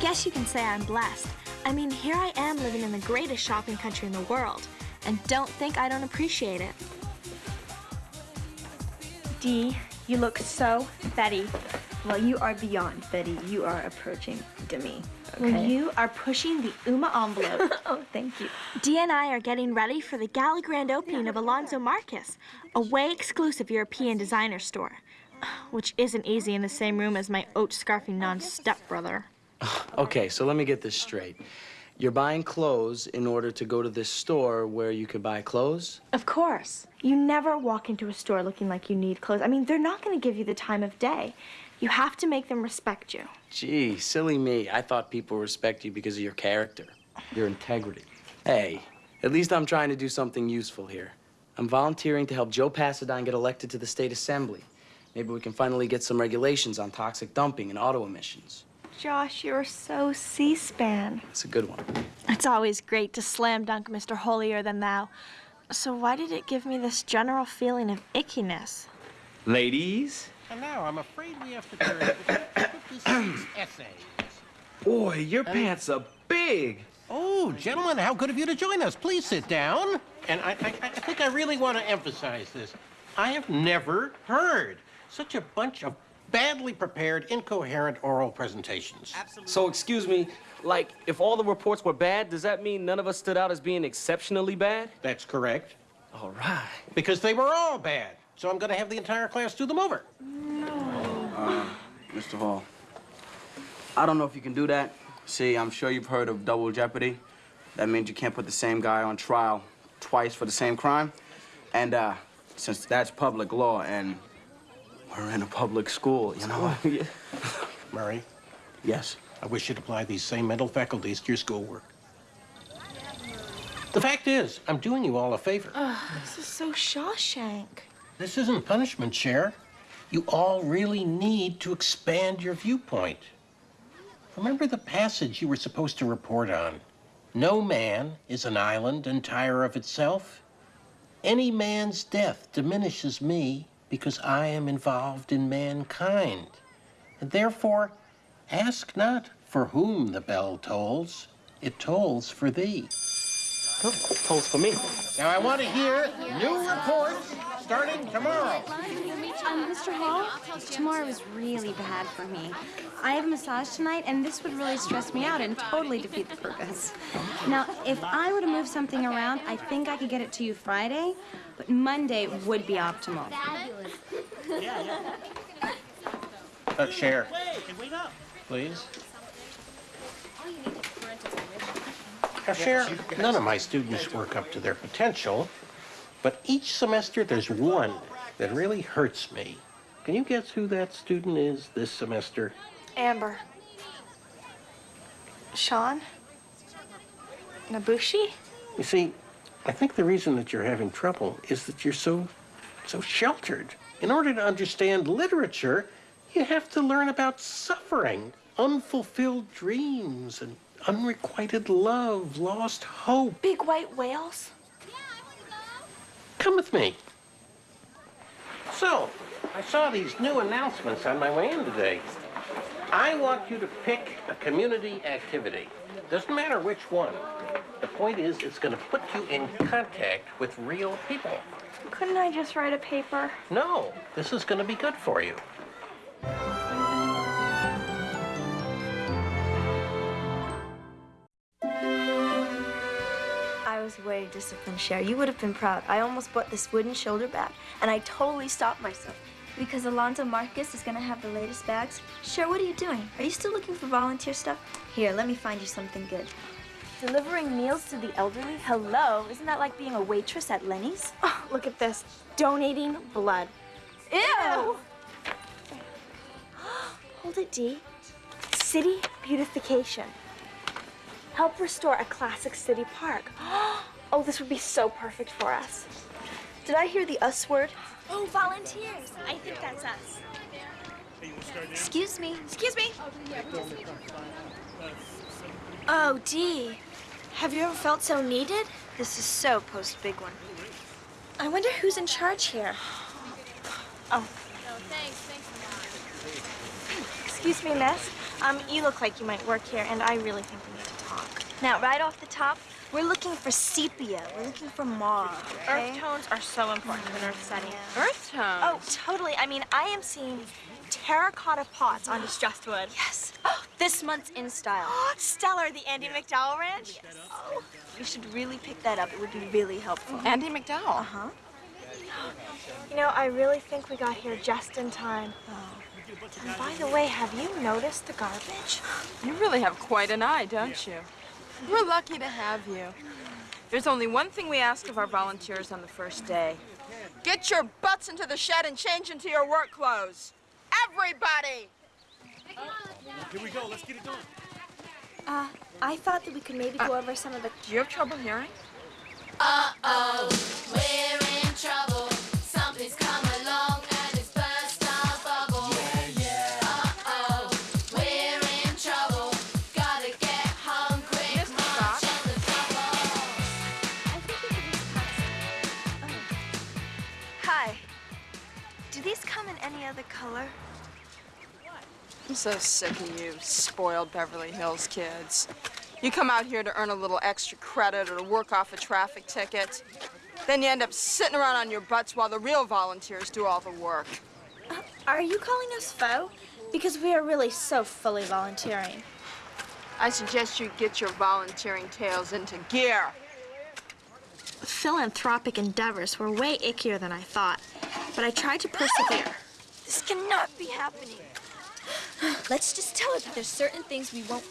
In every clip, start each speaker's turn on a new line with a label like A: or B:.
A: guess you can say I'm blessed. I mean, here I am living in the greatest shopping country in the world, and don't think I don't appreciate it.
B: Dee, you look so Betty. Well, you are beyond Betty. You are approaching Demi. Okay?
A: Well, you are pushing the Uma envelope.
B: oh, thank you.
A: Dee and I are getting ready for the gala grand opening of Alonzo Marcus, a way exclusive European designer store, which isn't easy in the same room as my oat-scarfing non-stepbrother.
C: Okay, so let me get this straight. You're buying clothes in order to go to this store where you could buy clothes?
B: Of course. You never walk into a store looking like you need clothes. I mean, they're not going to give you the time of day. You have to make them respect you.
C: Gee, silly me. I thought people respect you because of your character, your integrity. Hey, at least I'm trying to do something useful here. I'm volunteering to help Joe Pasadine get elected to the state assembly. Maybe we can finally get some regulations on toxic dumping and auto emissions.
B: Josh, you're so C-SPAN.
C: It's a good one.
A: It's always great to slam dunk Mr. Holier Than Thou. So why did it give me this general feeling of ickiness?
D: Ladies?
E: And now I'm afraid we have to turn to 56 essays.
D: Boy, your um, pants are big.
E: Oh, gentlemen, how good of you to join us. Please sit down. And I, I, I think I really want to emphasize this. I have never heard such a bunch of badly prepared, incoherent oral presentations.
D: Absolutely. So, excuse me, like, if all the reports were bad, does that mean none of us stood out as being exceptionally bad?
E: That's correct.
D: All right.
E: Because they were all bad. So I'm going to have the entire class do them over. No.
C: Uh, Mr. Hall, I don't know if you can do that. See, I'm sure you've heard of double jeopardy. That means you can't put the same guy on trial twice for the same crime. And uh, since that's public law and we're in a public school, you know?
E: Murray?
C: Yes?
E: I wish you'd apply these same mental faculties to your schoolwork. The fact is, I'm doing you all a favor.
B: this is so Shawshank.
E: This isn't punishment, Cher. You all really need to expand your viewpoint. Remember the passage you were supposed to report on? No man is an island entire of itself. Any man's death diminishes me because I am involved in mankind. And therefore, ask not for whom the bell tolls, it tolls for thee.
D: Oh, tolls for me.
E: Now I want to hear new reports starting tomorrow.
F: Um, Mr. Hall, tomorrow is really bad for me. I have a massage tonight, and this would really stress me out and totally defeat the purpose. Now, if I were to move something around, I think I could get it to you Friday, but Monday would be optimal.
E: Uh, Cher. Please. Now, Cher, none of my students work up to their potential, but each semester there's one that really hurts me. Can you guess who that student is this semester?
B: Amber. Sean? Nabushi?
E: You see, I think the reason that you're having trouble is that you're so, so sheltered. In order to understand literature, you have to learn about suffering, unfulfilled dreams, and unrequited love, lost hope.
B: Big white whales?
E: Come with me. So, I saw these new announcements on my way in today. I want you to pick a community activity. Doesn't matter which one. The point is, it's going to put you in contact with real people.
B: Couldn't I just write a paper?
E: No, this is going to be good for you.
B: Was way disciplined, Cher. You would have been proud. I almost bought this wooden shoulder bag, and I totally stopped myself.
G: Because Alonzo Marcus is gonna have the latest bags. Cher, what are you doing? Are you still looking for volunteer stuff? Here, let me find you something good.
A: Delivering meals to the elderly? Hello, isn't that like being a waitress at Lenny's?
B: Oh, look at this. Donating blood.
A: Ew!
B: Hold it, Dee. City beautification. Help restore a classic city park. Oh, this would be so perfect for us. Did I hear the us word?
G: Oh, volunteers. I think that's us. Excuse me. Excuse me.
B: Oh, Dee. Have you ever felt so needed? This is so post-big one. I wonder who's in charge here. Oh.
G: No, thanks. Thanks a lot.
B: Excuse me, miss.
A: Um, you look like you might work here, and I really think we need to talk.
G: Now, right off the top, we're looking for sepia. We're looking for mauve, okay?
A: Earth tones are so important in an earth setting.
H: Earth tones?
A: Oh, totally. I mean, I am seeing terracotta pots on distressed wood.
G: Yes. Oh, This month's in style.
A: Oh, Stellar, the Andie MacDowell Ranch. Yes.
G: Oh, you should really pick that up. It would be really helpful.
H: Andie MacDowell.
G: Uh-huh.
A: You know, I really think we got here just in time. Oh. And by the way, have you noticed the garbage?
H: You really have quite an eye, don't you? We're lucky to have you. There's only one thing we ask of our volunteers on the first day. Get your butts into the shed and change into your work clothes. Everybody! Here we go. Let's get it done.
B: Uh, I thought that we could maybe go over some of the
H: Do you have trouble hearing?
I: Uh-oh, we're
G: color?
H: I'm so sick of you spoiled Beverly Hills kids. You come out here to earn a little extra credit or to work off a traffic ticket. Then you end up sitting around on your butts while the real volunteers do all the work.
B: Uh, are you calling us foe? Because we are really so fully volunteering.
H: I suggest you get your volunteering tails into gear.
A: Philanthropic endeavors were way ickier than I thought, but I tried to persevere.
G: This cannot be happening. Let's just tell her that there's certain things we won't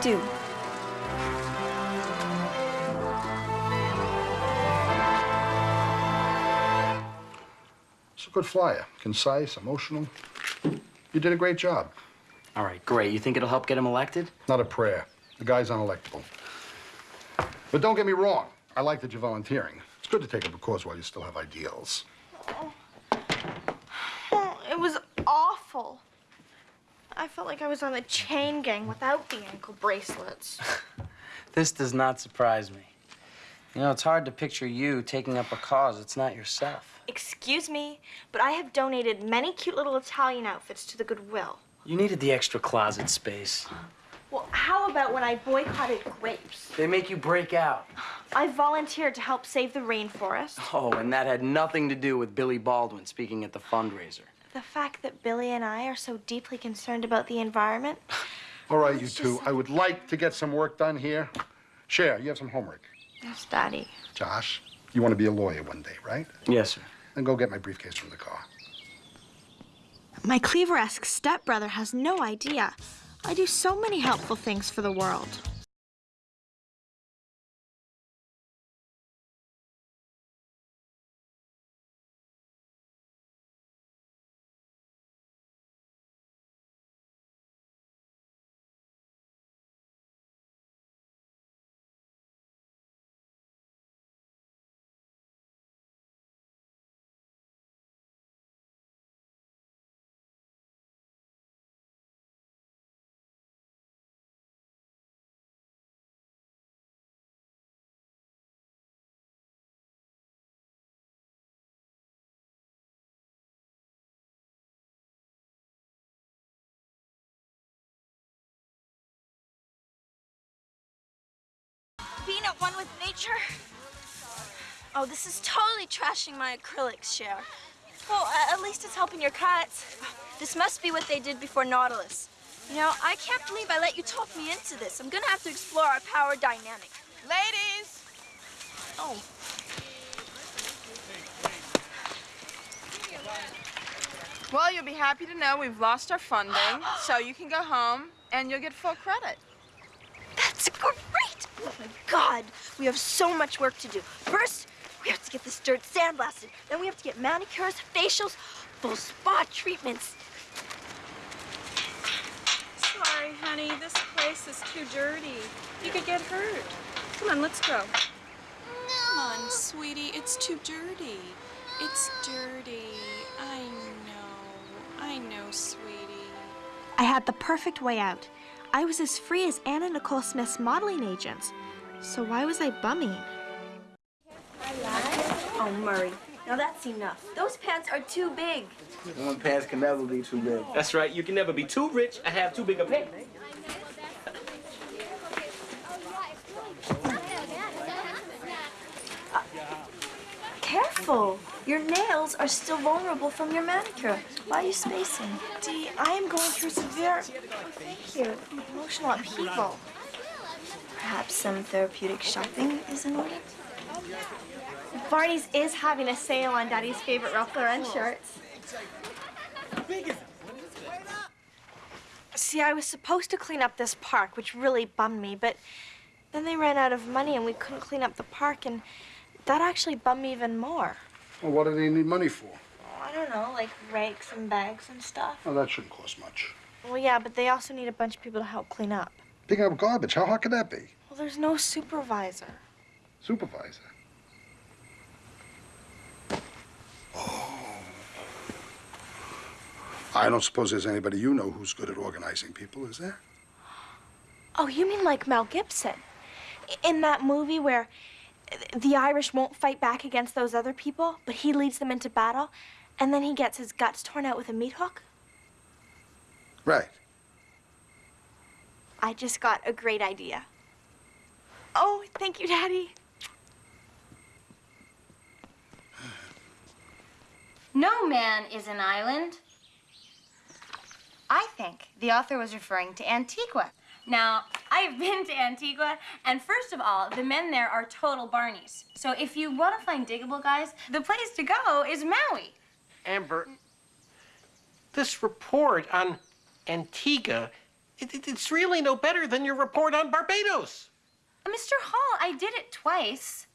G: do.
J: It's a good flyer. Concise, emotional. You did a great job.
C: All right, great. You think it'll help get him elected?
J: Not a prayer. The guy's unelectable. But don't get me wrong. I like that you're volunteering. It's good to take up a cause while you still have ideals.
A: Oh, it was awful. I felt like I was on the chain gang without the ankle bracelets.
C: This does not surprise me. You know, it's hard to picture you taking up a cause. It's not yourself.
A: Excuse me, but I have donated many cute little Italian outfits to the Goodwill.
C: You needed the extra closet space.
A: Well, how about when I boycotted grapes?
C: They make you break out.
A: I volunteered to help save the rainforest.
C: Oh, and that had nothing to do with Billy Baldwin speaking at the fundraiser.
A: The fact that Billy and I are so deeply concerned about the environment.
J: All right, you two. I would like to get some work done here. Cher, you have some homework.
A: Yes, Daddy.
J: Josh, you want to be a lawyer one day, right?
C: Yes, sir.
J: Then go get my briefcase from the car.
A: My Cleaver-esque stepbrother has no idea. I do so many helpful things for the world.
G: At one with nature? Oh, this is totally trashing my acrylics, Cher.
A: Well, at least it's helping your cuts.
G: This must be what they did before Nautilus. You know, I can't believe I let you talk me into this. I'm gonna have to explore our power dynamic.
H: Ladies!
G: Oh.
H: Well, you'll be happy to know we've lost our funding, so you can go home and you'll get full credit.
G: That's great! Oh my god, we have so much work to do. First, we have to get this dirt sandblasted. Then we have to get manicures, facials, full spa treatments.
K: Sorry, honey. This place is too dirty. You could get hurt. Come on, let's go. Come on, sweetie. It's too dirty. It's dirty. I know. I know, sweetie.
A: I had the perfect way out. I was as free as Anna Nicole Smith's modeling agents. So why was I bumming?
G: Oh, Murray,
B: Now that's enough. Those pants are too big.
C: One pants can never be too big.
D: That's right. You can never be too rich and have too big a pants.
B: Careful. Your nails are still vulnerable from your manicure. Why are you spacing?
A: Dee, I am going through severe, oh, thank you, emotional upheaval.
B: Perhaps some therapeutic shopping is in order?
A: Barney's is having a sale on Daddy's favorite Ralph Lauren shirts. See, I was supposed to clean up this park, which really bummed me, but then they ran out of money and we couldn't clean up the park, and that actually bummed me even more.
J: Well, what do they need money for?
A: I don't know, like rakes and bags and stuff.
J: Well, that shouldn't cost much.
A: Well, yeah, but they also need a bunch of people to help clean up.
J: Picking up garbage, how hard could that be?
A: Well, there's no supervisor.
J: Supervisor. Oh. I don't suppose there's anybody you know who's good at organizing people, is there?
A: Oh, you mean like Mel Gibson? In that movie where the Irish won't fight back against those other people, but he leads them into battle, and then he gets his guts torn out with a meat hook?
J: Right.
A: I just got a great idea. Oh, thank you, Daddy.
F: No man is an island. I think the author was referring to Antigua. Now, I've been to Antigua, and first of all, the men there are total Barneys. So if you want to find diggable guys, the place to go is Maui.
E: Amber, this report on Antigua, it, it- it's really no better than your report on Barbados.
F: Uh, Mr. Hall, I did it twice.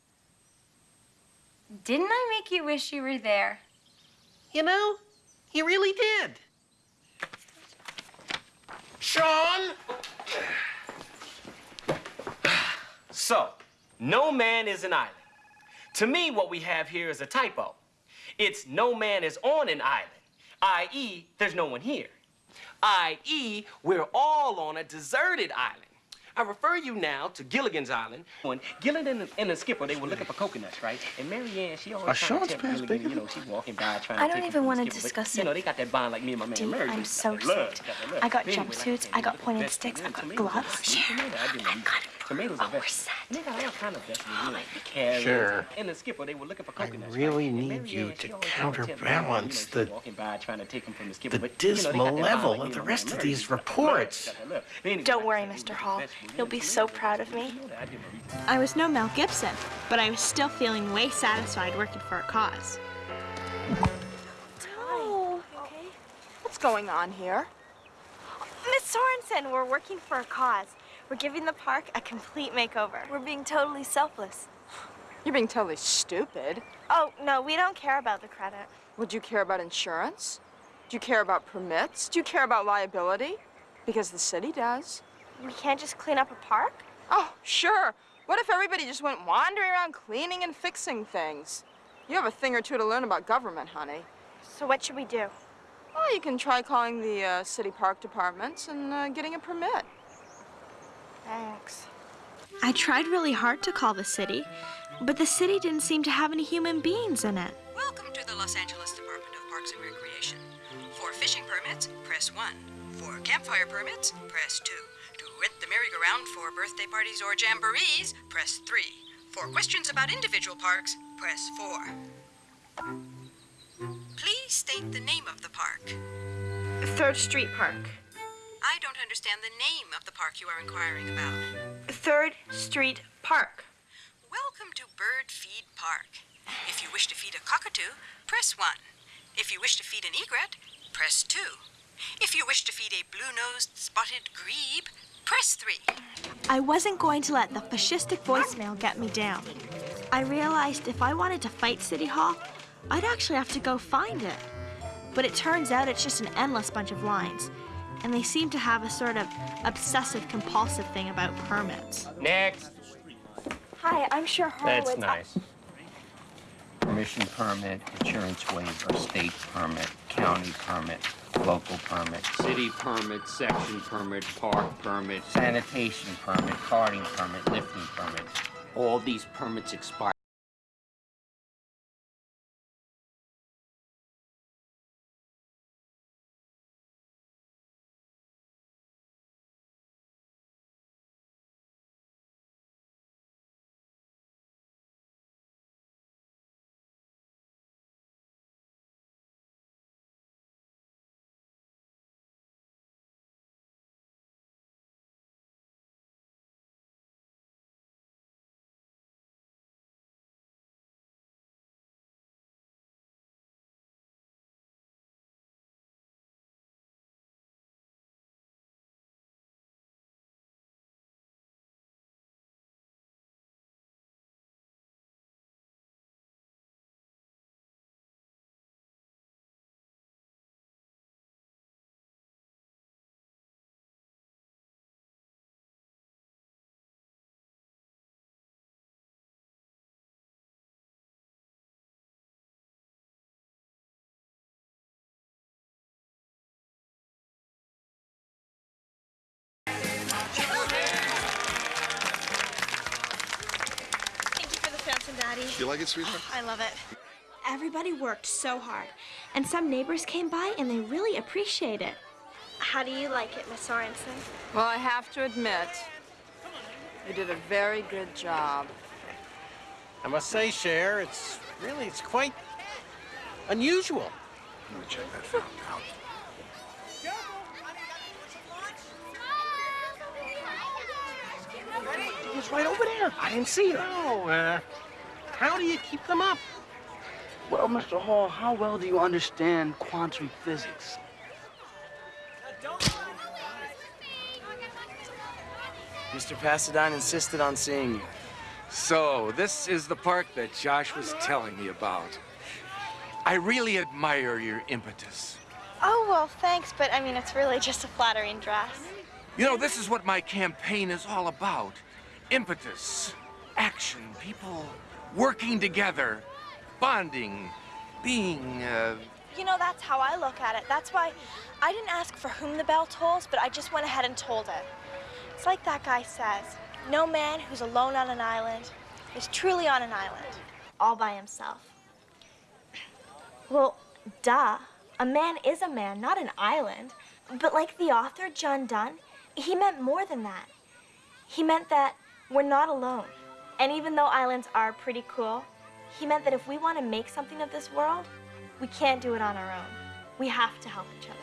F: Didn't I make you wish you were there?
E: You know, you really did. Sean!
D: So, no man is an island. To me, what we have here is a typo. It's no man is on an island, i.e., there's no one here. I.e., we're all on a deserted island. I refer you now to Gilligan's Island. When Gilligan and, and the skipper, they were looking for coconuts, right? And Mary Ann, she always
J: Are
D: trying
J: Sean's
D: to tell Gilligan,
J: bigger?
D: you know, she's walking by trying
B: I
D: to
B: don't even wanna
D: the skipper, but,
B: discuss
D: You know, they got that bond like me and my man
B: Dee,
D: Mary.
B: I'm so
D: that love,
B: excited.
D: got that love.
A: I got jumpsuits, I got pointed sticks, I
D: and
A: got gloves.
D: You I didn't know. Tomatoes are vegetables. And they got all kind of vegetables, you know, carrots.
E: Sure.
D: And the skipper, they were looking for
E: I
D: coconuts.
E: really
D: right?
E: Need you
D: she
E: to
D: always trying
E: counterbalance
D: you know,
E: the-
D: walking by trying to take them from the skipper,
E: the
D: but, you know,
E: dismal level
D: like
E: of the rest of these
D: Got that love,
E: reports.
D: got that love. Anyway,
A: Don't worry,
D: I said, you
A: Mr. Hall. You'll be so proud of me.
D: you know that, I.
A: I was no Mel Gibson, but I was still feeling way satisfied working for a cause.
B: Oh, okay.
H: What's going on here?
A: Miss Sorensen, we're working for a cause. We're giving the park a complete makeover.
B: We're being totally selfless.
H: You're being totally stupid.
A: Oh, no, we don't care about the credit.
H: Would you care about insurance? Do you care about permits? Do you care about liability? Because the city does.
A: We can't just clean up a park?
H: Oh, sure. What if everybody just went wandering around cleaning and fixing things? You have a thing or two to learn about government, honey.
A: So what should we do?
H: Well, you can try calling the uh, city park departments and uh, getting a permit.
A: Thanks. I tried really hard to call the city, but the city didn't seem to have any human beings in it.
L: Welcome to the Los Angeles Department of Parks and Recreation. For fishing permits, press 1. For campfire permits, press 2. To rent the merry-go-round for birthday parties or jamborees, press 3. For questions about individual parks, press 4. Please state the name of the park.
A: Third Street Park.
L: I don't understand the name of the park you are inquiring about.
A: Third Street Park.
L: Welcome to Bird Feed Park. If you wish to feed a cockatoo, press 1. If you wish to feed an egret, press 2. If you wish to feed a blue-nosed spotted grebe, press 3.
A: I wasn't going to let the fascistic voicemail get me down. I realized if I wanted to fight City Hall, I'd actually have to go find it. But it turns out it's just an endless bunch of lines. And they seem to have a sort of obsessive compulsive thing about permits.
D: Next.
B: Hi, I'm Cher Horowitz.
E: That's nice. Permission permit, insurance waiver, state permit, county permit, local permit,
M: City permit, section permit, park permit.
E: sanitation permit, carting permit, lifting permit.
M: All these permits expire
N: You like it, sweetheart?
A: I love it. Everybody worked so hard, and some neighbors came by and they really appreciate it.
B: How do you like it, Miss Sorensen?
H: Well, I have to admit, you did a very good job.
E: I must say, Cher, it's really, it's quite unusual.
N: Let me check that fountain out.
E: He was right over there. I didn't see her. Oh, uh, how do you keep them up?
C: Well, Mr. Hall, how well do you understand quantum physics?
O: Mr. Pasadine insisted on seeing you.
P: So, this is the park that Josh was telling me about. I really admire your impetus.
B: Oh, well, thanks, but I mean, it's really just a flattering dress.
P: You know, this is what my campaign is all about. Impetus, action, people working together, bonding, being, uh,
B: You know, that's how I look at it. That's why I didn't ask for whom the bell tolls, but I just went ahead and told it. It's like that guy says no man who's alone on an island is truly on an island, all by himself. Well, duh. A man is a man, not an island. But like the author, John Donne, he meant more than that. He meant that we're not alone. And even though islands are pretty cool, he meant that if we want to make something of this world, we can't do it on our own. We have to help each other.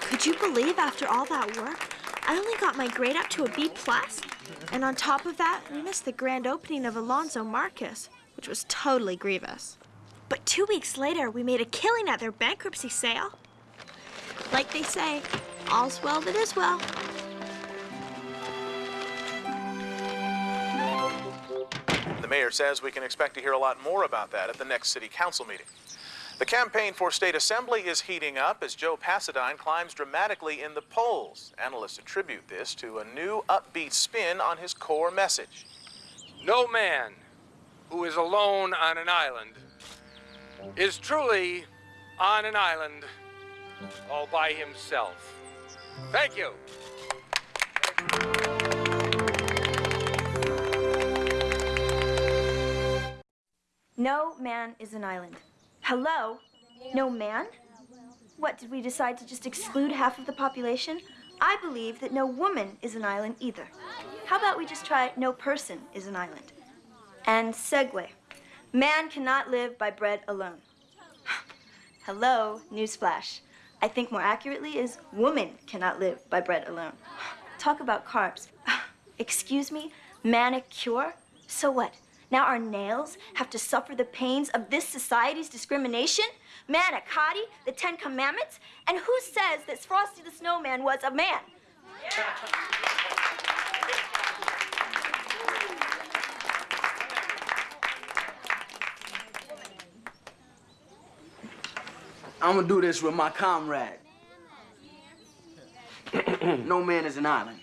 A: Could you believe after all that work, I only got my grade up to a B plus? And on top of that, we missed the grand opening of Alonzo Marcus, which was totally grievous. But two weeks later, we made a killing at their bankruptcy sale. Like they say, all's well that is well.
Q: The mayor says we can expect to hear a lot more about that at the next city council meeting. The campaign for state assembly is heating up as Joe Pasadine climbs dramatically in the polls. Analysts attribute this to a new upbeat spin on his core message.
P: no man who is alone on an island is truly on an island all by himself. Thank you.
B: No man is an island. Hello? No man? What, did we decide to just exclude half of the population? I believe that no woman is an island either. How about we just try no person is an island? And segue. Man cannot live by bread alone. Hello, newsflash. I think more accurately is woman cannot live by bread alone. Talk about carbs. Excuse me, manicure? So what? Now our nails have to suffer the pains of this society's discrimination? Manicotti, the Ten Commandments? And who says that Frosty the Snowman was a man?
C: I'm gonna do this with my comrade. no man is an island.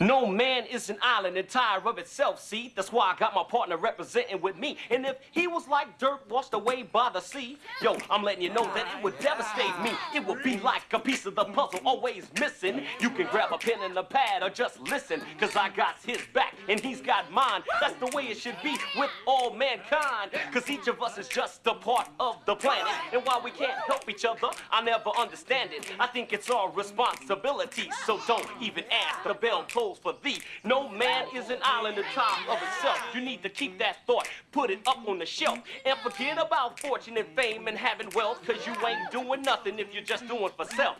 D: No man is an island entire of itself, see? That's why I got my partner representing with me. And if he was like dirt washed away by the sea, yo, I'm letting you know that it would devastate me. It would be like a piece of the puzzle always missing. You can grab a pen and a pad or just listen, cause I got his back and he's got mine. That's the way it should be with all mankind, cause each of us is just a part of the planet. And while we can't help each other, I never understand it. I think it's our responsibility, so don't even ask. The bell for thee. No man is an island time of itself. You need to keep that thought, put it up on the shelf, and forget about fortune and fame and having wealth, cause you ain't doing nothing if you're just doing for self.